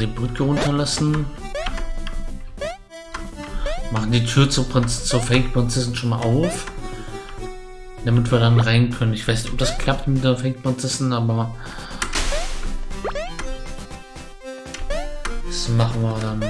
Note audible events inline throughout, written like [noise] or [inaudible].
die Brücke runterlassen. Machen die Tür zur, Prinz zur Fake-Prinzessin schon mal auf. Damit wir dann rein können. Ich weiß nicht, ob das klappt mit der Fake-Prinzessin, aber... Das machen wir dann.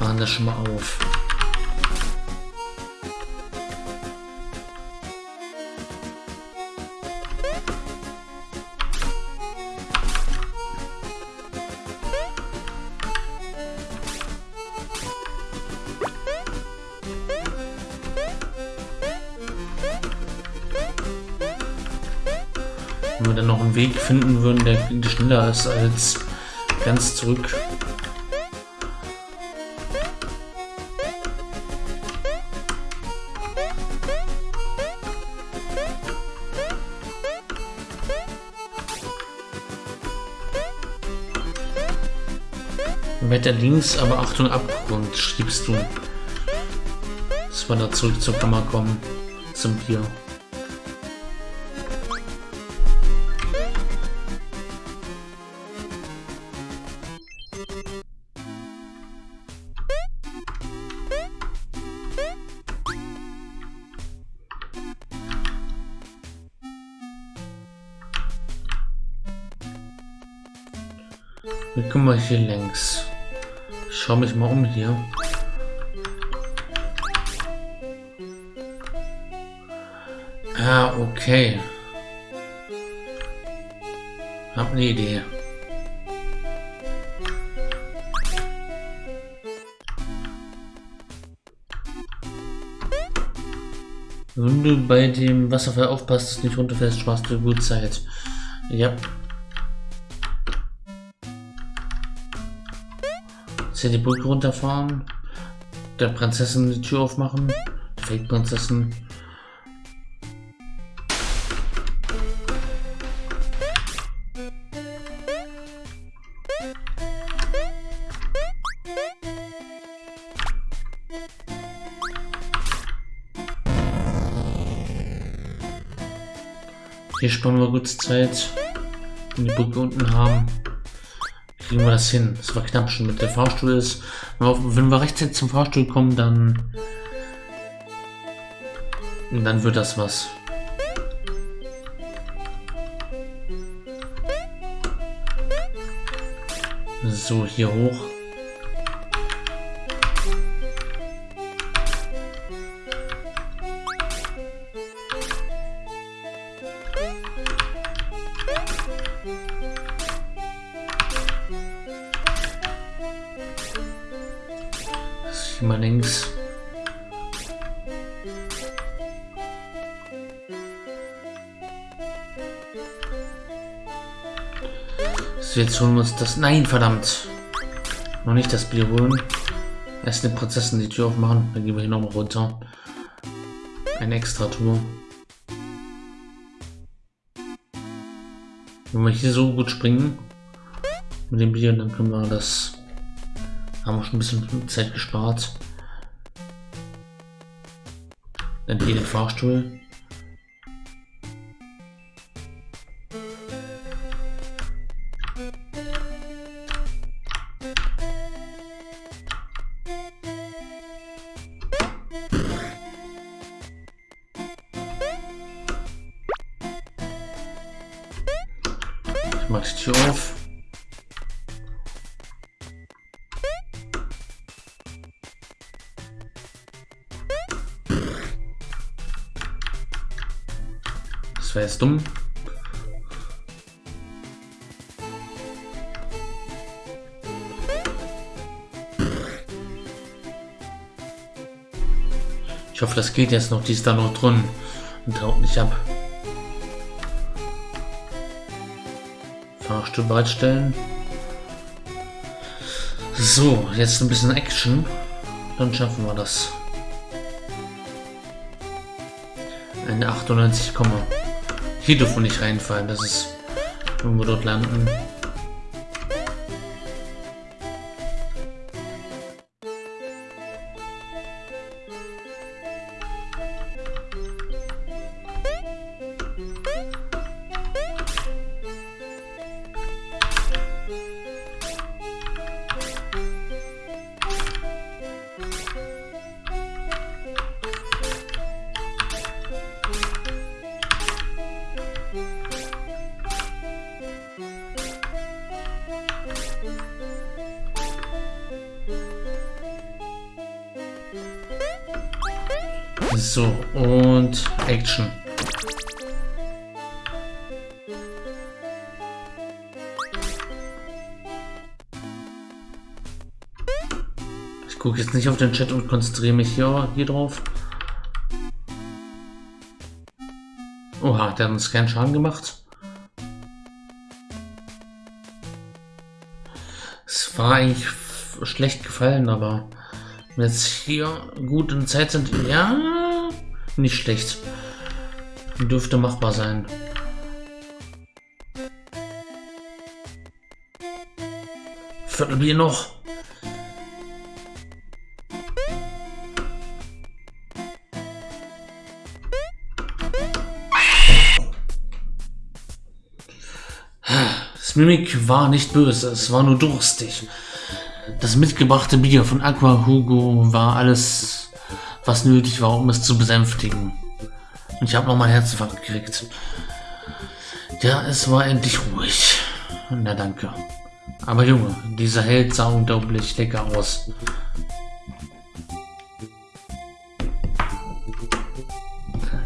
Machen das schon mal auf. Wir dann noch einen Weg finden würden, der schneller ist als ganz zurück. Wetter links, aber Achtung Abgrund, schriebst du. Dass wir da zurück zur Kammer kommen. Zum Bier. Wie kommen wir hier längs? Ich schau mich mal um hier. Ah, okay. Hab eine Idee. Wenn du bei dem Wasserfall aufpasst, dass nicht runterfällst, sparst du gut Zeit. Ja. Hier die Brücke runterfahren. Der Prinzessin die Tür aufmachen. Fake-Prinzessin. Hier sparen wir kurz Zeit. Wenn die Brücke unten haben, kriegen wir das hin. Das war knapp schon mit der Fahrstuhl ist. Wenn wir rechtzeitig zum Fahrstuhl kommen, dann dann wird das was. So, hier hoch. Hier mal links. So, jetzt holen wir uns das. Nein, verdammt. Noch nicht das Bier holen. Erst den Prozessen die Tür aufmachen. Dann gehen wir hier nochmal runter. Eine extra Tour. Wenn wir hier so gut springen mit dem Bier, dann können wir das haben wir schon ein bisschen Zeit gespart. Dann hier den Fahrstuhl. Ich mach die Tür auf. Jetzt dumm. Ich hoffe, das geht jetzt noch. Die ist da noch drin und haut nicht ab. Fahrstuhl bereitstellen. So, jetzt ein bisschen Action. Dann schaffen wir das. Eine 98, hier dürfen wir nicht reinfallen. Das ist, wenn wir dort landen. So, und Action. Ich gucke jetzt nicht auf den Chat und konzentriere mich hier, hier drauf. Oha, der hat uns keinen Schaden gemacht. Es war eigentlich schlecht gefallen, aber jetzt hier gut in Zeit sind, ja, nicht schlecht. Dürfte machbar sein. Viertelbier noch. Das Mimik war nicht böse, es war nur durstig. Das mitgebrachte Bier von Aqua Hugo war alles, was nötig war, um es zu besänftigen. Und ich habe nochmal Herzinfarkt gekriegt. Ja, es war endlich ruhig. Na danke. Aber Junge, dieser Held sah unglaublich lecker aus.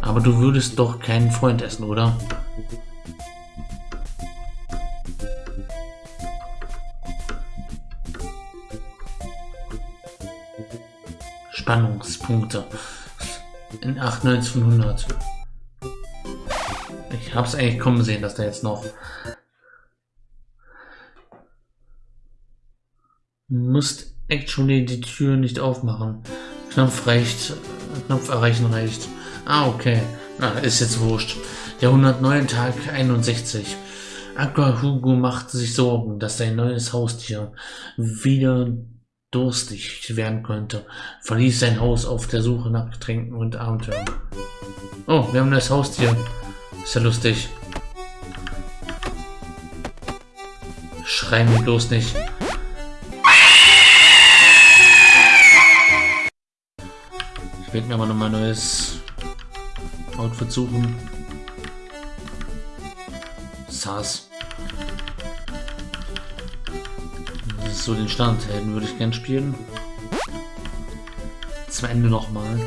Aber du würdest doch keinen Freund essen, oder? Spannungspunkte. In 98 von 100. Ich hab's eigentlich kommen sehen, dass da jetzt noch... Musst actually die Tür nicht aufmachen. Knopf reicht. Knopf erreichen reicht. Ah, okay. Na, ist jetzt wurscht. Der 109. Tag 61. Aqua Hugo macht sich Sorgen, dass sein neues Haustier wieder durstig werden könnte, verließ sein Haus auf der Suche nach Getränken und Abenteuern. Oh, wir haben das Haustier. Ist ja lustig. Schrei mir bloß nicht. Ich werde mir aber noch mal ein neues Outfit suchen. Sass. So den Standhelden würde ich gern spielen. Zum Ende nochmal.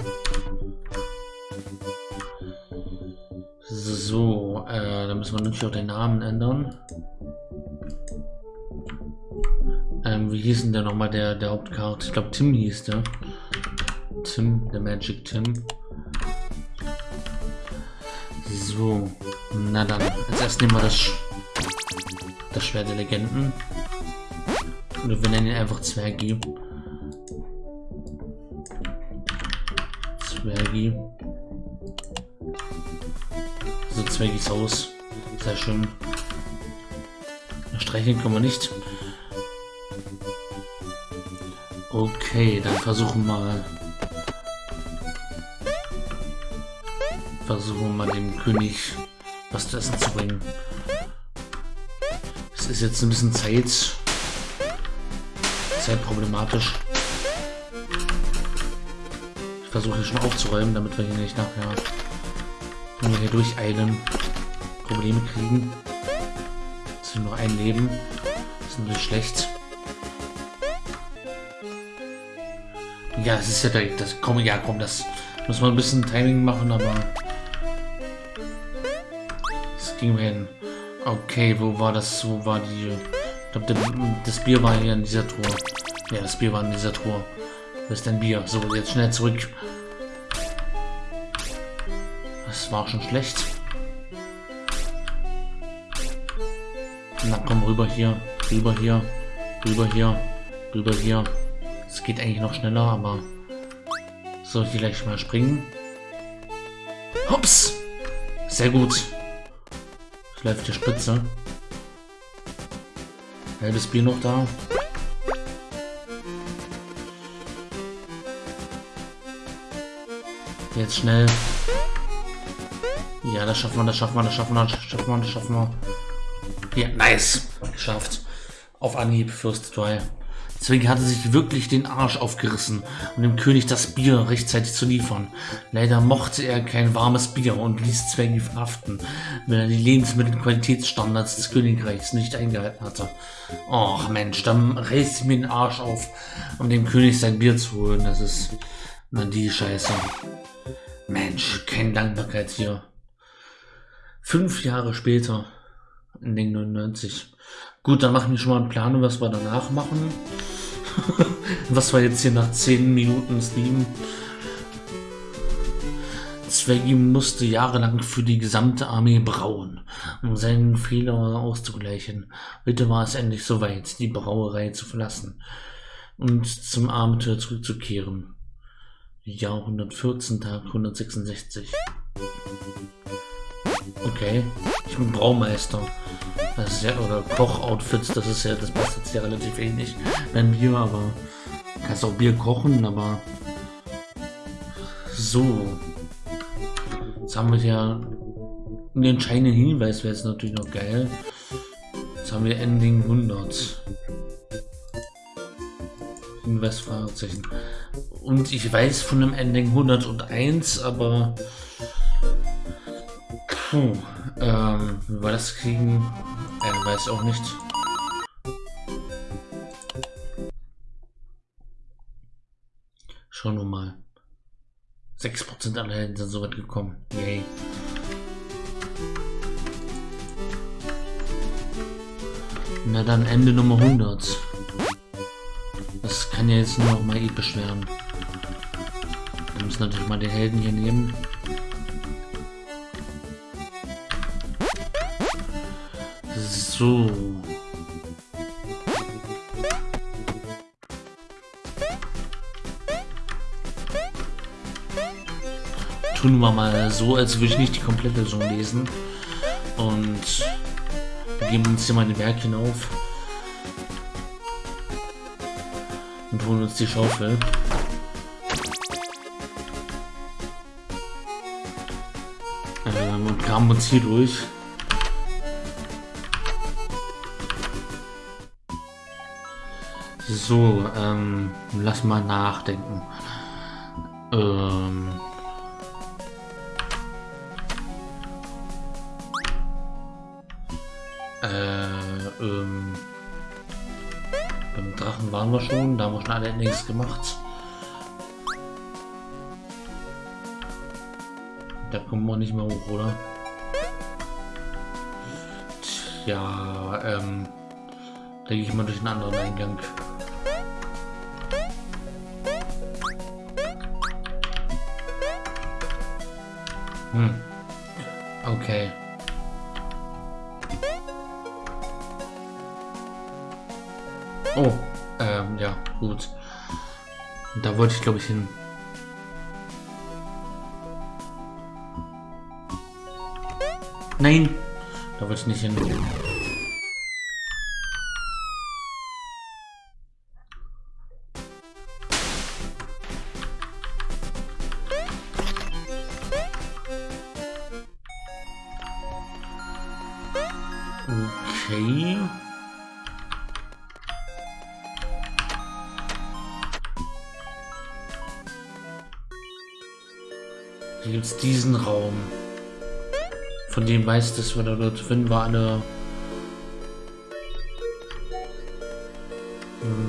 So, äh, da müssen wir natürlich auch den Namen ändern. Ähm, wie hieß denn der nochmal, der, der Hauptkarte? Ich glaube, Tim hieß der. Tim, der Magic Tim. So, na dann, als erstes nehmen wir das, das Schwert der Legenden. Oder wir nennen ihn einfach Zwergi. Zwergi. So, Zwergis Haus. Sehr schön. Streicheln können wir nicht. Okay, dann versuchen wir mal. Versuchen wir mal dem König was zu essen zu bringen. Es ist jetzt ein bisschen Zeit sehr problematisch. Ich versuche hier schon aufzuräumen, damit wir hier nicht nachher, wir hier durcheilen, Probleme kriegen. Es sind nur ein Leben. Das ist natürlich schlecht. Ja, es ist ja direkt das. Komm, ja, komm, das muss man ein bisschen Timing machen, aber es ging mir hin. Okay, wo war das? Wo war die? Ich glaube, das Bier war hier in dieser Truhe. Ja, das Bier war in dieser Truhe. Wo ist dein Bier? So, jetzt schnell zurück. Das war schon schlecht. Na komm, rüber hier, rüber hier, rüber hier, rüber hier. Es geht eigentlich noch schneller, aber soll ich gleich mal springen? Hops! Sehr gut. Es läuft die Spitze. Halbes Bier noch da. Jetzt schnell. Ja, das schaffen wir, das schaffen wir, das schaffen wir, das schaffen wir, das schaffen wir. Ja, nice. Geschafft. Auf Anhieb, First Try. Deswegen hatte sich wirklich den Arsch aufgerissen, um dem König das Bier rechtzeitig zu liefern. Leider mochte er kein warmes Bier und ließ Zwängi verhaften, wenn er die Lebensmittelqualitätsstandards des Königreichs nicht eingehalten hatte. Och Mensch, dann reißt mir den Arsch auf, um dem König sein Bier zu holen. Das ist na die Scheiße. Mensch, kein Dankbarkeit hier. Fünf Jahre später, in den 99. Gut, dann machen wir schon mal einen Plan, was wir danach machen. [laughs] was wir jetzt hier nach 10 Minuten streamen. Zweggy musste jahrelang für die gesamte Armee brauen, um seinen Fehler auszugleichen. Heute war es endlich soweit, die Brauerei zu verlassen und zum Abenteuer zurückzukehren. Jahr 114, Tag 166. Okay, ich bin Braumeister. Das ist ja, oder Kochoutfits, das ist ja, das passt jetzt ja relativ ähnlich. Ein Bier, aber kannst auch Bier kochen, aber so. Jetzt haben wir ja einen entscheidenden Hinweis, wäre jetzt natürlich noch geil. Jetzt haben wir Ending 100. Hinweis, Fragezeichen. Und ich weiß von dem Ending 101, aber... Puh, ähm, wie wir das kriegen, äh, weiß auch nicht. Schauen wir mal. 6% aller Helden sind so weit gekommen. Yay. Na dann Ende Nummer 100. Das kann ja jetzt nur noch mal episch werden. Wir müssen natürlich mal den Helden hier nehmen. So. Tun wir mal so, als würde ich nicht die komplette Version lesen. Und geben uns hier mal den Berg hinauf. Und holen uns die Schaufel. Kamen uns hier durch. So, ähm, lass mal nachdenken. Ähm. Äh, ähm. Beim Drachen waren wir schon, da haben wir schon alle nichts gemacht. Da kommen wir nicht mehr hoch, oder? Tja, ähm. Da gehe ich mal durch einen anderen Eingang. Hm. Okay. Oh, ähm, ja, gut. Da wollte ich, glaube ich, hin. Nein, wollte ich nicht hin. Okay. Hier gibt es diesen Raum. Von dem weiß, dass wir da dort drin war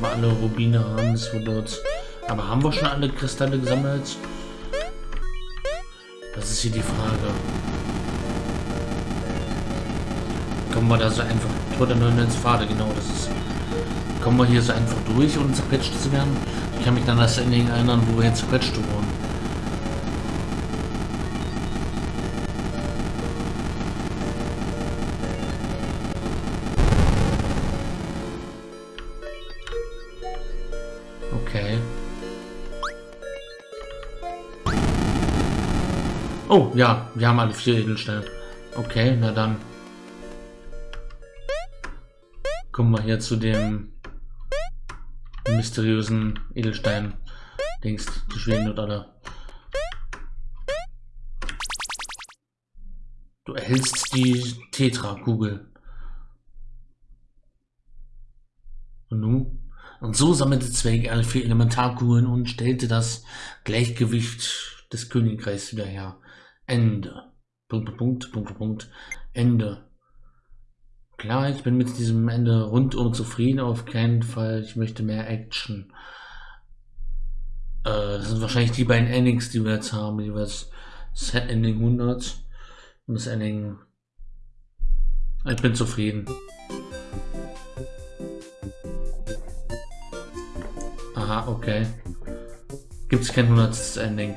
wir alle Rubine haben, dass wir dort. Aber haben wir schon alle Kristalle gesammelt? Das ist hier die Frage. Kommen wir da so einfach. Der neuen Pfade, genau, das ist. Kommen wir hier so einfach durch, ohne zerquetscht zu werden? Ich kann mich dann das Ending erinnern, wo wir jetzt zerquetscht wurden. Okay. Oh, ja, wir haben alle vier Edelsteine. Okay, na dann. Kommen wir hier zu dem mysteriösen Edelstein. Dings, die schweben dort alle. Du erhältst die Tetra-Kugel. Und nun? Und so sammelte Zweig alle vier Elementarkugeln und stellte das Gleichgewicht des Königreichs wieder her. Ende. Punkt, Punkt, Punkt, Punkt, Ende. Klar, ich bin mit diesem Ende rundum zufrieden, auf keinen Fall. Ich möchte mehr Action. Äh, das sind wahrscheinlich die beiden Endings, die wir jetzt haben, jeweils Set Ending 100 und das Ending. Ich bin zufrieden. Aha, okay. Gibt es kein 100. Ending.